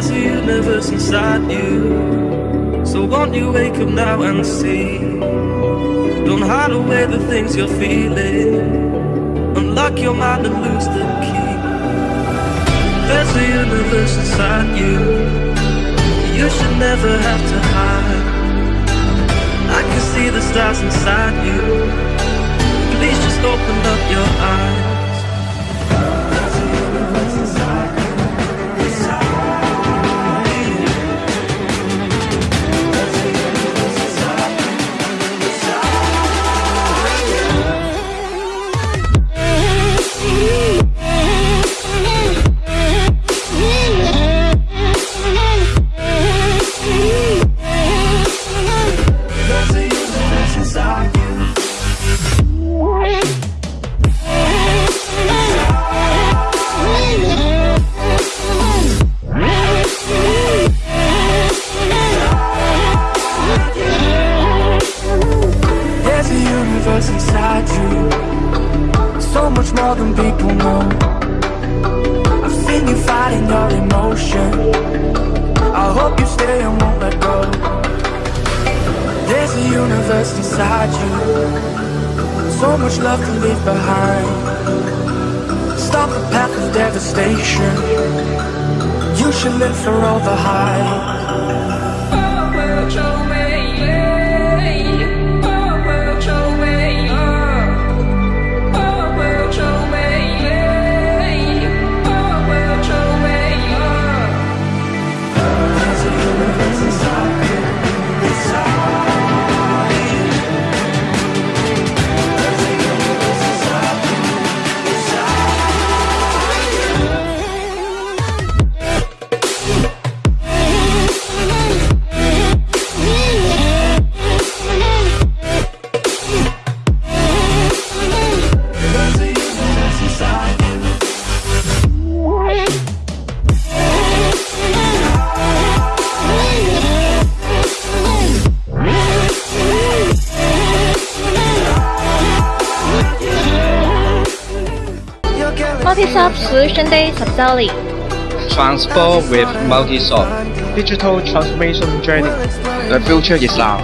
There's a universe inside you. So won't you wake up now and see? Don't hide away the things you're feeling. Unlock your mind and lose the key. There's a universe inside you. You should never have to hide. I can see the stars inside you. Please just open up your eyes. A universe inside you. So much more than people know. I've seen you fighting your emotion. I hope you stay and won't let go. There's a universe inside you. So much love to leave behind. Stop the path of devastation. You should live for all the highs. Multisoft Solution Day Subsidy. Transport with Multisoft. Digital Transformation Journey. The future is now.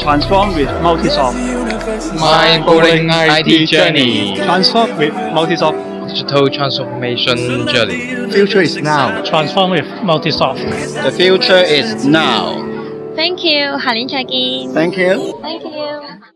Transform with Multisoft. My bowling IT journey. Transform with Multisoft digital transformation journey. Future is now. Transform with Multisoft. The future is now. Thank you, Halin Chagi. Thank you. Thank you.